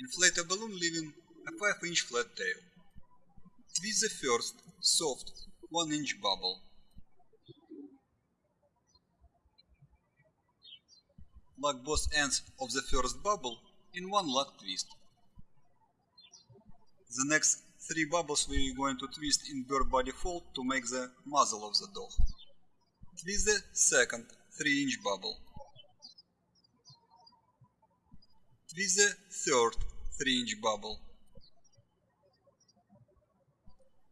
Inflate a balloon leaving a 5 inch flat tail. Twist the first, soft, 1 inch bubble. Lock both ends of the first bubble in one lock twist. The next three bubbles we are going to twist in bird body fold to make the muzzle of the dog. Twist the second 3 inch bubble. Twist the third 3 inch bubble.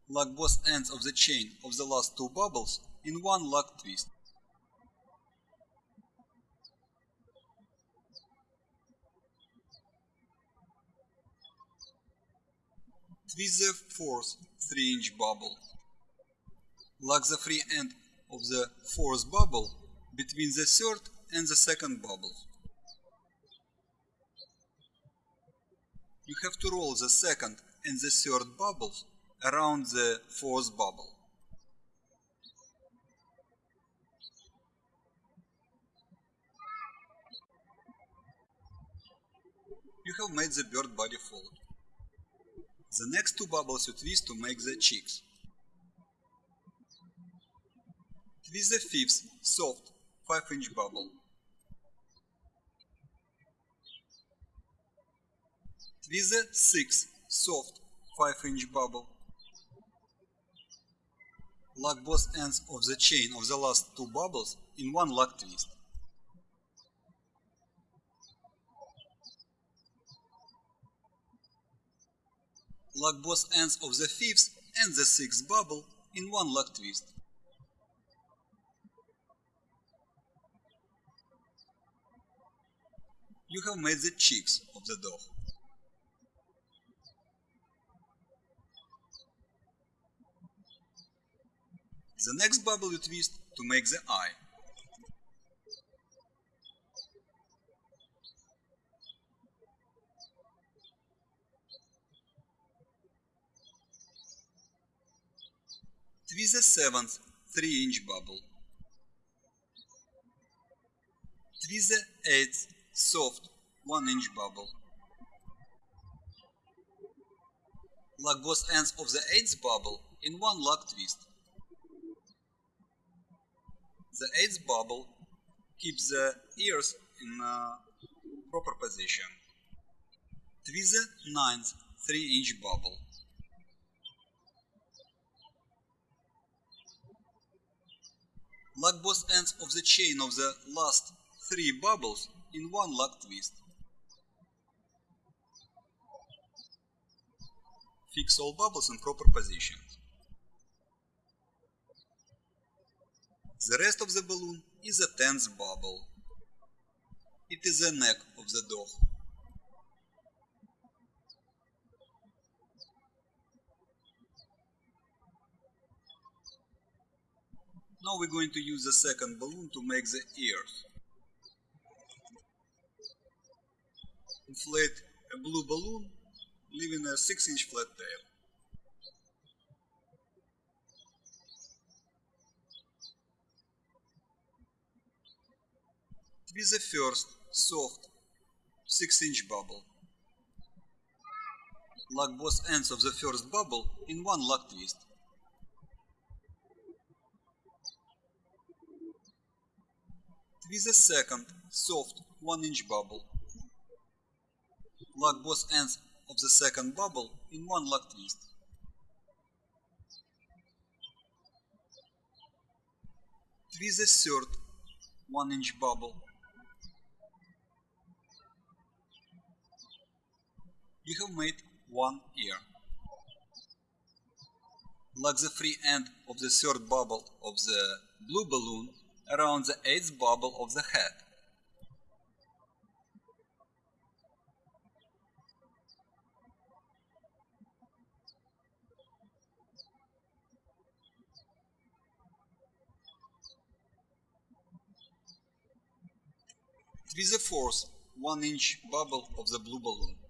Lock both ends of the chain of the last two bubbles in one lock twist. Twist the fourth 3 inch bubble. Lock the free end of the fourth bubble between the third and the second bubble. You have to roll the second and the third bubbles around the fourth bubble. You have made the bird body fold. The next two bubbles you twist to make the cheeks. Twist the fifth, soft, 5 inch bubble. Twist the sixth, soft, 5 inch bubble. Lock both ends of the chain of the last two bubbles in one lock twist. Lock both ends of the fifth and the sixth bubble in one lock twist. You have made the cheeks of the dog. The next bubble you twist to make the eye. Twist the seventh 3 inch bubble. Twist the eighth soft 1 inch bubble. Lock both ends of the eighth bubble in one lock twist. The eighth bubble keeps the ears in proper position. Twist the ninth 3 inch bubble. Lock both ends of the chain of the last three bubbles in one lock twist. Fix all bubbles in proper positions. The rest of the balloon is a tenth bubble. It is the neck of the dog. Now we're going to use the second balloon to make the ears. Inflate a blue balloon, leaving a 6 inch flat tail. Twist the first, soft, 6 inch bubble. Lock both ends of the first bubble in one lock twist. Twist the second, soft, 1 inch bubble. Lock both ends of the second bubble in one lock twist. Twist the third 1 inch bubble. You have made one ear. Lock the free end of the third bubble of the blue balloon around the eighth bubble of the head. Twist the fourth 1 inch bubble of the blue balloon.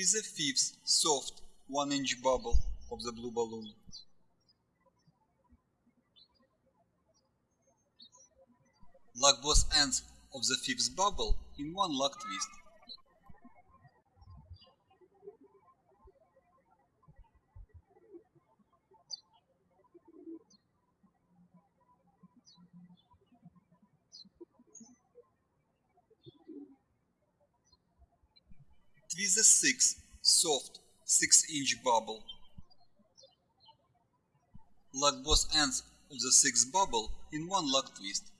Twist the fifth soft 1 inch bubble of the blue balloon. Lock both ends of the fifth bubble in one lock twist. Twist a sixth soft 6 inch bubble. Lock both ends of the sixth bubble in one lock twist.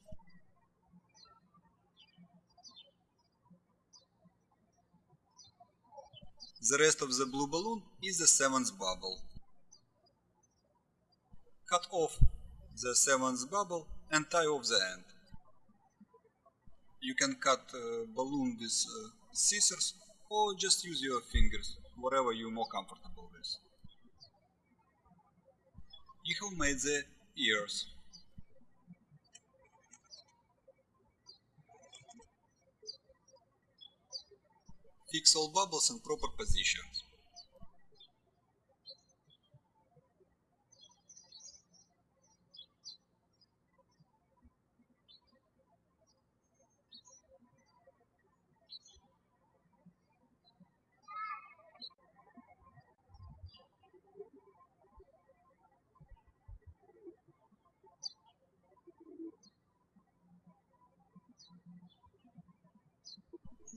The rest of the blue balloon is the seventh bubble. Cut off the seventh bubble and tie off the end. You can cut uh, balloon with uh, scissors or just use your fingers, whatever you're more comfortable with. You have made the ears. Fix all bubbles in proper positions.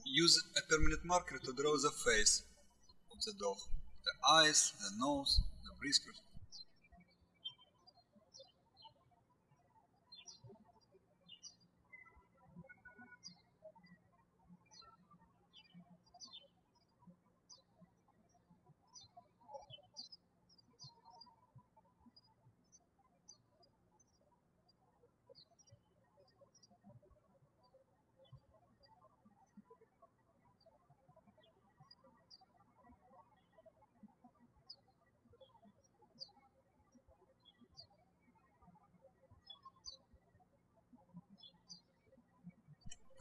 Use a permanent marker to draw the face of the dog, the eyes, the nose, the whiskers.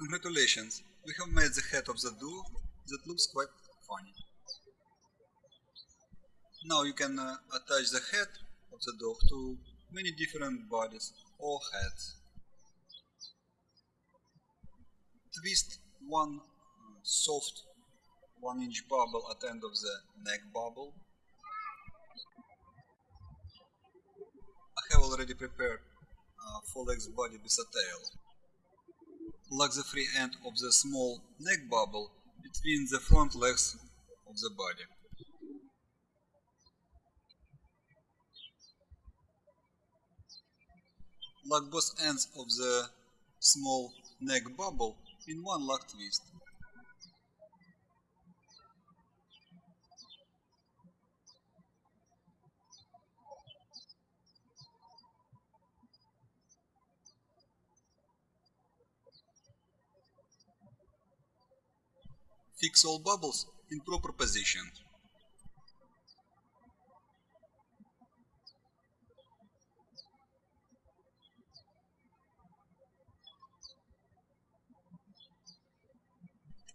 Congratulations, we have made the head of the duo that looks quite funny. Now you can uh, attach the head of the dog to many different bodies or heads. Twist one soft 1 inch bubble at end of the neck bubble. I have already prepared uh, full legs body with a tail lock the free end of the small neck bubble between the front legs of the body. Lock both ends of the small neck bubble in one lock twist. Fix all bubbles in proper position.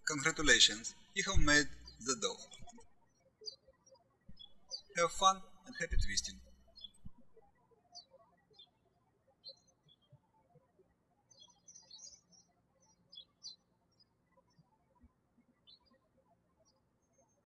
Congratulations, you have made the dough. Have fun and happy twisting.